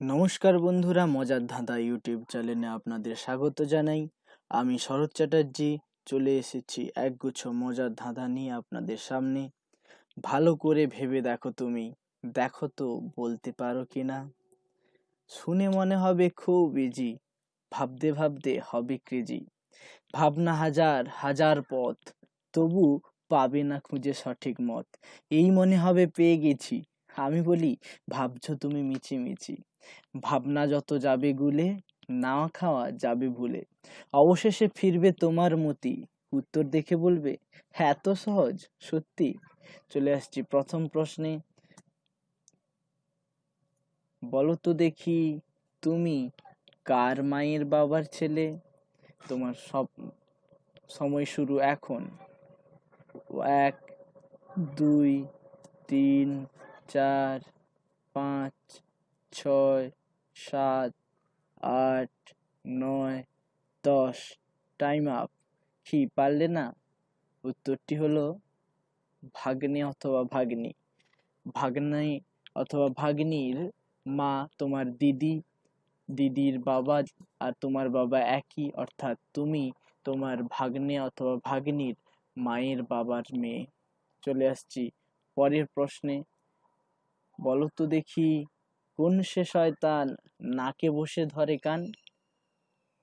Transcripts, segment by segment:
নমস্কার বন্ধুরা, মজার ধাঁধা ইউটিউব চ্যানেলে আপনাদের স্বাগত জানাই। আমি শরৎ চ্যাটার্জি, চলে এসেছি একগুচ্ছ মজার ধাঁধা নিয়ে আপনাদের সামনে। ভালো করে ভেবে দেখো তুমি, দেখো তো বলতে পারো কি না? শুনে মনে হবে খুব ইজি ভাবতে ভাবতে হবে ক্রেজি ভাবনা হাজার হাজার পথ, তবু পাবে না খুঁজে সঠিক মত। এই মনে হবে পেয়ে গেছি। আমি বলি, ভাবছ তুমি মিছি মিছি ভাবনা যত যাবে গুলে, না খাওয়া যাবে ভুলে। অবশেষে ফিরবে তোমার মতি। উত্তর দেখে বলবে হ্যাঁ এত সহজ, সত্যি। চলে আসছি প্রথম প্রশ্নে। বলো তো দেখি, তুমি কার মায়ের বাবার ছেলে? তোমার সব সময় শুরু এখন। এক, দুই, তিন চার, পাঁচ, ছয়, সাত, আট, নয়, দশ। টাইম আপ কি, পারলে না? উত্তরটি হলো ভাগ্নে অথবা ভাগ্নি। ভাগ্নি অথবা ভাগ্নির মা তোমার দিদি, দিদির বাবা আর তোমার বাবা একই, অর্থাৎ তুমি তোমার ভাগ্নে অথবা ভাগ্নির মায়ের বাবার মেয়ে। চলে আসছি পরের প্রশ্নে। বলো তো দেখি, কোন সে শয়তান নাকে বসে ধরে কান?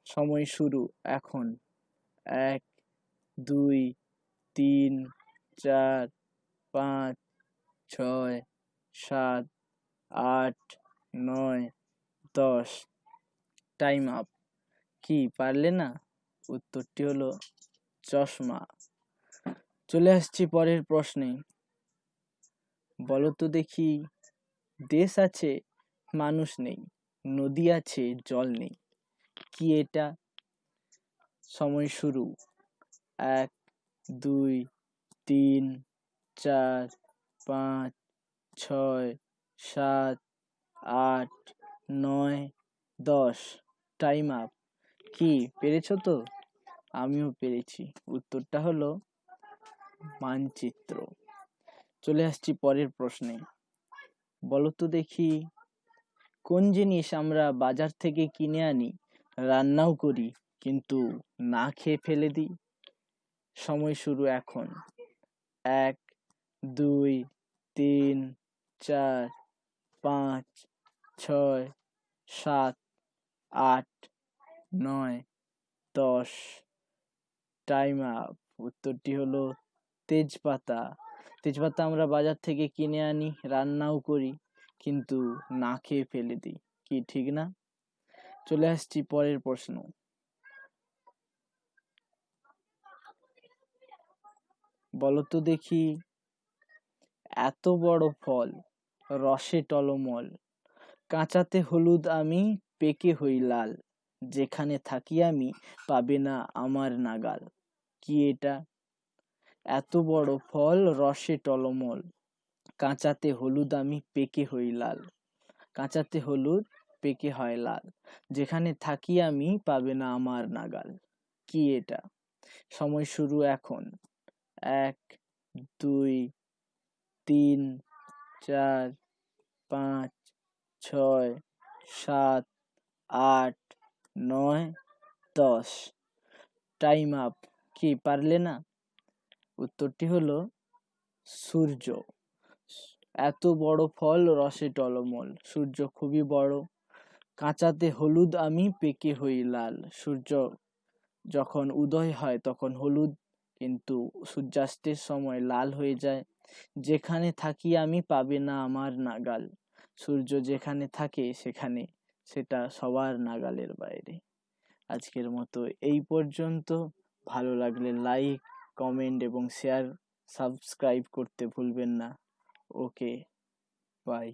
সময় শুরু এখন। এক, দুই, তিন, চার, পাঁচ, ছয়, সাত, আট, নয়, দশ। Time up. কি, পারলে না? উত্তরটি হলো চশমা। চলে আসছি পরের প্রশ্নে। বলো তো দেখি দেশ আছে, মানুষ নেই, নদী আছে, জল নেই। কি এটা? সময় শুরু। এক, দুই, তিন, চার, পাঁচ, ছয়, সাত, আট, নয়, দশ। টাইম আপ কি, পেরেছ তো? আমিও পেরেছি। উত্তরটা হলো মানচিত্র। চলে আসছি পরের প্রশ্নে। বলো তো দেখি, কোন জিনিস আমরা বাজার থেকে কিনে আনি, রান্নাও করি, কিন্তু না খেয়ে ফেলে দিই? সময় শুরু এখন। এক, দুই, তিন, চার, পাঁচ, ছয়, সাত, আট, নয়, দশ। টাইম আপ উত্তরটি হলো তেজপাতা। তেজপাতা আমরা বাজার থেকে কিনে আনি, রান্নাও করি, কিন্তু না খেয়ে ফেলে দিই। কি ঠিক না? চলে আসছি পরের প্রশ্ন। বলতো দেখি, এত বড় ফল, রসে টলমল, কাঁচাতে হলুদ আমি, পেকে হই লাল, যেখানে থাকি আমি, পাবে না আমার নাগাল। কি এটা? এত বড় ফল রসে টলমল। কাঁচাতে হলুদ আমি পেকে হই লাল। কাঁচাতে হলুদ পেকে হয় লাল। যেখানে থাকি আমি পাবে না আমার নাগাল। কি এটা? সময় শুরু এখন। এক, দুই, তিন, চার, পাঁচ, ছয়, সাত, আট, নয়, দশ। Time up. কি, পারলে না? উত্তরটি হলো সূর্য। এত বড় ফল রসে টলমল। সূর্য খুবই বড়। কাঁচাতে হলুদ আমি পেকে হই লাল। সূর্য যখন উদয় হয় তখন হলুদ, কিন্তু সূর্যাস্তের সময় লাল হয়ে যায়। যেখানে থাকি আমি পাবে না আমার নাগাল। সূর্য যেখানে থাকে সেখানে, সেটা সবার নাগালের বাইরে। আজকের মতো এই পর্যন্ত। ভালো লাগলে লাইক কমেন্ট এবং শেয়ার সাবস্ক্রাইব করতে ভুলবেন না। Okay bye